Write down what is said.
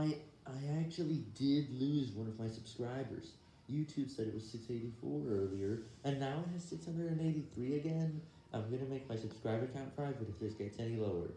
I, I actually did lose one of my subscribers. YouTube said it was 684 earlier, and now it has 683 again. I'm gonna make my subscriber count private if this gets any lower.